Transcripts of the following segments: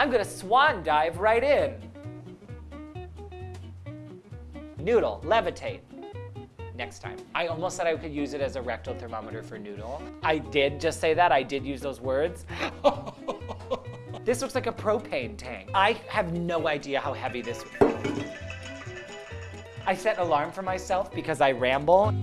I'm gonna swan dive right in. Noodle, levitate. Next time. I almost said I could use it as a rectal thermometer for noodle. I did just say that, I did use those words. this looks like a propane tank. I have no idea how heavy this I set an alarm for myself because I ramble.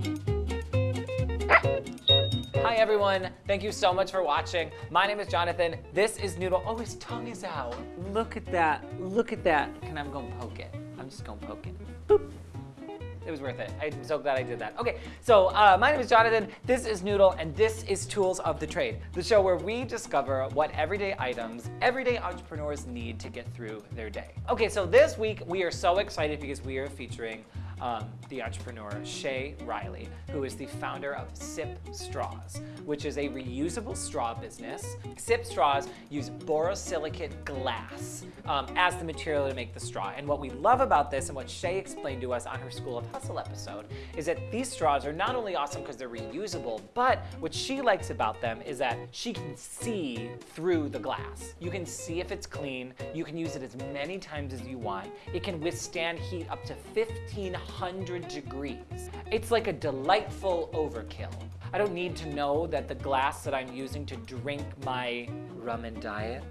Hi everyone, thank you so much for watching. My name is Jonathan, this is Noodle. Oh, his tongue is out. Look at that, look at that. Can I'm gonna poke it? I'm just gonna poke it. Boop. It was worth it. I'm so glad I did that. Okay, so uh, my name is Jonathan, this is Noodle, and this is Tools of the Trade, the show where we discover what everyday items everyday entrepreneurs need to get through their day. Okay, so this week we are so excited because we are featuring um, the entrepreneur Shay Riley, who is the founder of Sip Straws, which is a reusable straw business. Sip Straws use borosilicate glass um, as the material to make the straw. And what we love about this and what Shay explained to us on her School of Hustle episode is that these straws are not only awesome because they're reusable, but what she likes about them is that she can see through the glass. You can see if it's clean. You can use it as many times as you want. It can withstand heat up to 1500 100 degrees. It's like a delightful overkill. I don't need to know that the glass that I'm using to drink my rum and diet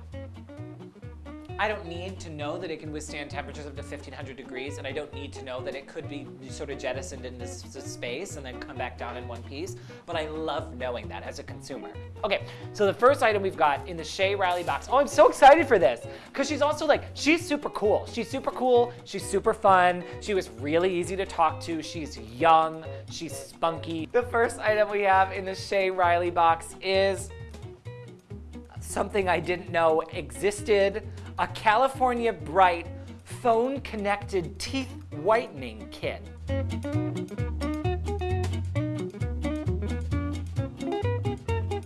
I don't need to know that it can withstand temperatures up to 1500 degrees, and I don't need to know that it could be sort of jettisoned into space and then come back down in one piece, but I love knowing that as a consumer. Okay, so the first item we've got in the Shay Riley box, oh, I'm so excited for this, because she's also like, she's super cool. She's super cool, she's super fun, she was really easy to talk to, she's young, she's spunky. The first item we have in the Shay Riley box is something I didn't know existed a California Bright phone connected teeth whitening kit.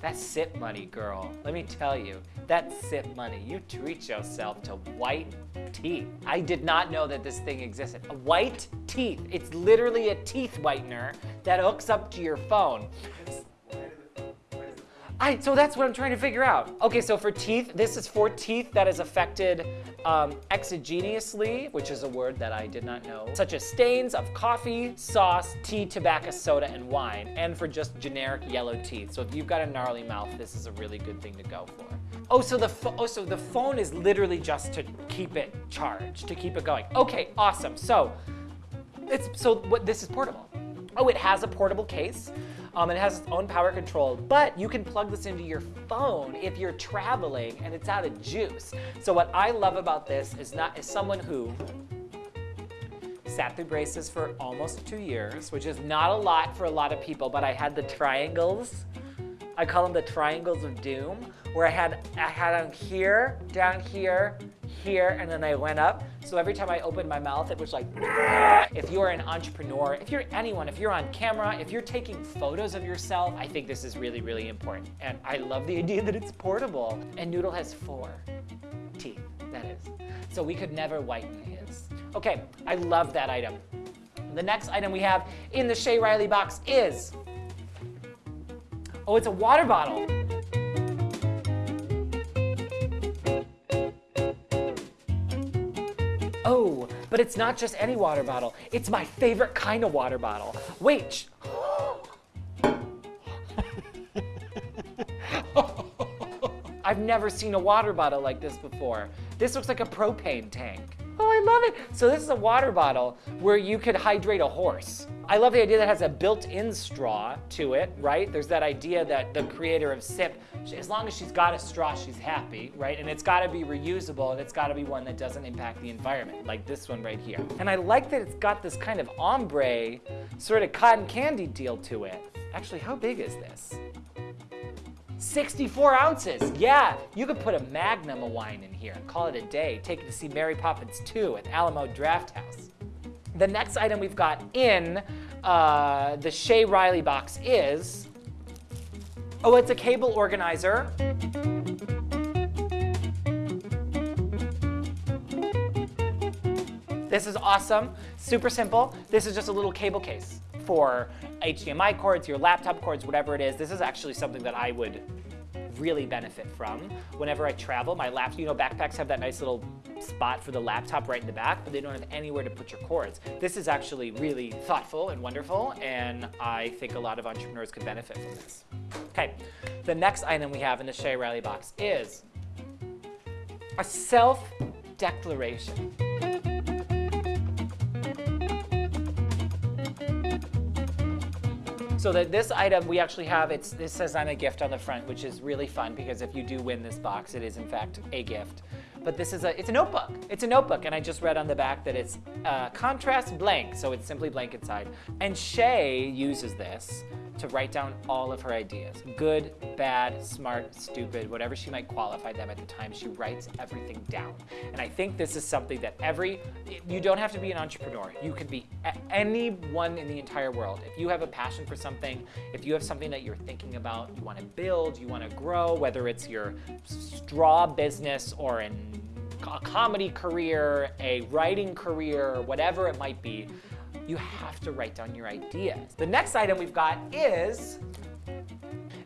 That's sip money, girl. Let me tell you, that's sip money. You treat yourself to white teeth. I did not know that this thing existed. White teeth. It's literally a teeth whitener that hooks up to your phone. I, so that's what I'm trying to figure out. Okay, so for teeth, this is for teeth that is affected um, exogenously, which is a word that I did not know, such as stains of coffee, sauce, tea, tobacco, soda, and wine, and for just generic yellow teeth. So if you've got a gnarly mouth, this is a really good thing to go for. Oh, so the oh, so the phone is literally just to keep it charged, to keep it going. Okay, awesome. So it's so what this is portable. Oh, it has a portable case. Um, it has its own power control, but you can plug this into your phone if you're traveling and it's out of juice. So what I love about this is not is someone who sat through braces for almost two years, which is not a lot for a lot of people, but I had the triangles. I call them the triangles of doom, where I had I had them here, down here, here, and then I went up. So every time I opened my mouth, it was like, if you're an entrepreneur, if you're anyone, if you're on camera, if you're taking photos of yourself, I think this is really, really important. And I love the idea that it's portable. And Noodle has four teeth, that is. So we could never whiten his. Okay, I love that item. The next item we have in the Shay Riley box is, oh, it's a water bottle. Oh, but it's not just any water bottle. It's my favorite kind of water bottle. Wait. I've never seen a water bottle like this before. This looks like a propane tank. Oh, I love it. So this is a water bottle where you could hydrate a horse. I love the idea that has a built-in straw to it, right? There's that idea that the creator of SIP, as long as she's got a straw, she's happy, right? And it's gotta be reusable and it's gotta be one that doesn't impact the environment, like this one right here. And I like that it's got this kind of ombre, sort of cotton candy deal to it. Actually, how big is this? 64 ounces. Yeah, you could put a magnum of wine in here and call it a day. Take it to see Mary Poppins 2 at Alamo Draft House. The next item we've got in uh, the Shay Riley box is, oh, it's a cable organizer. This is awesome, super simple. This is just a little cable case for HDMI cords, your laptop cords, whatever it is. This is actually something that I would really benefit from. Whenever I travel, my laptop, you know, backpacks have that nice little spot for the laptop right in the back, but they don't have anywhere to put your cords. This is actually really thoughtful and wonderful, and I think a lot of entrepreneurs could benefit from this. Okay, the next item we have in the Shay Riley box is a self-declaration. So that this item we actually have, it's, it says I'm a gift on the front, which is really fun because if you do win this box, it is in fact a gift. But this is a, it's a notebook. It's a notebook, and I just read on the back that it's uh, contrast blank, so it's simply blank inside. And Shay uses this to write down all of her ideas. Good, bad, smart, stupid, whatever she might qualify them at the time, she writes everything down. And I think this is something that every, you don't have to be an entrepreneur. You could be anyone in the entire world. If you have a passion for something, if you have something that you're thinking about, you want to build, you want to grow, whether it's your straw business or a comedy career, a writing career, whatever it might be, you have to write down your ideas. The next item we've got is,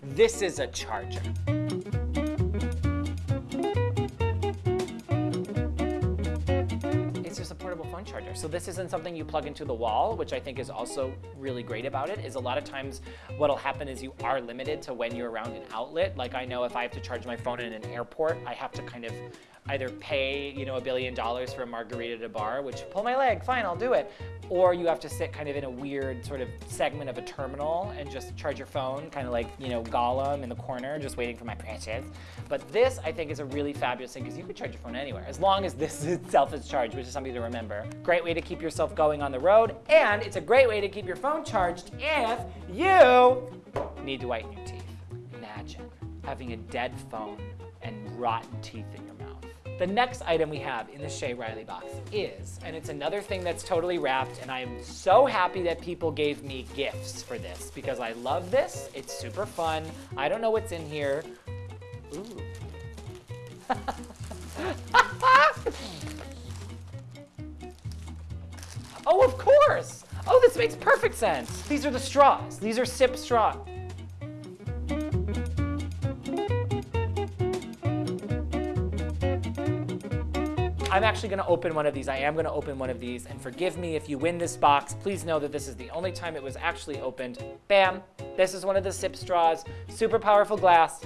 this is a charger. It's just a portable phone charger. So this isn't something you plug into the wall, which I think is also really great about it, is a lot of times what'll happen is you are limited to when you're around an outlet. Like I know if I have to charge my phone in an airport, I have to kind of either pay, you know, a billion dollars for a margarita at a bar, which pull my leg, fine, I'll do it. Or you have to sit kind of in a weird sort of segment of a terminal and just charge your phone, kind of like, you know, Gollum in the corner, just waiting for my precious. But this, I think, is a really fabulous thing because you can charge your phone anywhere, as long as this itself is charged, which is something to remember. Great way to keep yourself going on the road, and it's a great way to keep your phone charged if you need to whiten your teeth. Imagine having a dead phone and rotten teeth in your mouth. The next item we have in the Shay Riley box is, and it's another thing that's totally wrapped, and I am so happy that people gave me gifts for this because I love this. It's super fun. I don't know what's in here. Ooh. oh, of course. Oh, this makes perfect sense. These are the straws. These are sip straws. I'm actually gonna open one of these. I am gonna open one of these, and forgive me if you win this box. Please know that this is the only time it was actually opened. Bam, this is one of the sip straws. Super powerful glass.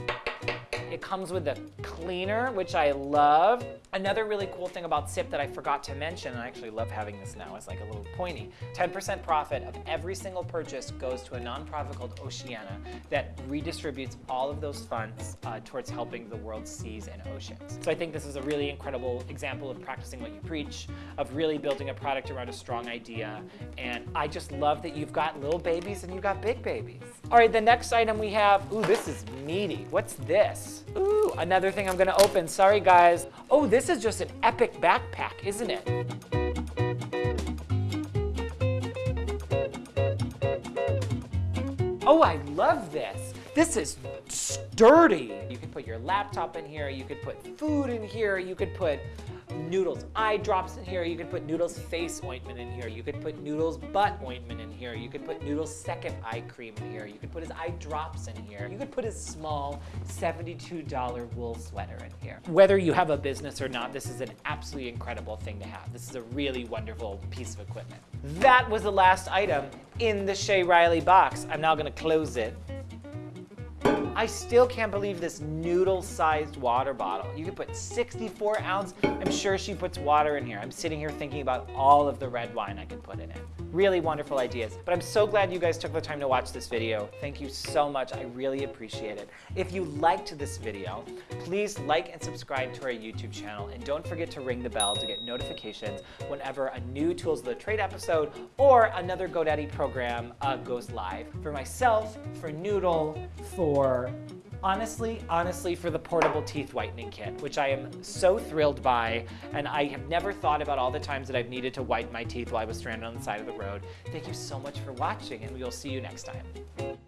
It comes with a cleaner, which I love. Another really cool thing about SIP that I forgot to mention, and I actually love having this now, it's like a little pointy. 10% profit of every single purchase goes to a nonprofit called Oceana that redistributes all of those funds uh, towards helping the world's seas and oceans. So I think this is a really incredible example of practicing what you preach, of really building a product around a strong idea. And I just love that you've got little babies and you've got big babies. All right, the next item we have, ooh, this is meaty. What's this? Ooh, another thing I'm gonna open. Sorry, guys. Oh, this is just an epic backpack, isn't it? Oh, I love this. This is sturdy. You could put your laptop in here, you could put food in here, you could put Noodles eye drops in here. You could put Noodles face ointment in here. You could put Noodles butt ointment in here. You could put Noodles second eye cream in here. You could put his eye drops in here. You could put his small $72 wool sweater in here. Whether you have a business or not, this is an absolutely incredible thing to have. This is a really wonderful piece of equipment. That was the last item in the Shay Riley box. I'm now gonna close it. I still can't believe this noodle-sized water bottle. You could put 64 ounce. I'm sure she puts water in here. I'm sitting here thinking about all of the red wine I could put in it. Really wonderful ideas. But I'm so glad you guys took the time to watch this video. Thank you so much. I really appreciate it. If you liked this video, please like and subscribe to our YouTube channel. And don't forget to ring the bell to get notifications whenever a new Tools of the Trade episode or another GoDaddy program uh, goes live. For myself, for Noodle, for honestly, honestly, for the portable teeth whitening kit, which I am so thrilled by, and I have never thought about all the times that I've needed to whiten my teeth while I was stranded on the side of the road. Thank you so much for watching, and we will see you next time.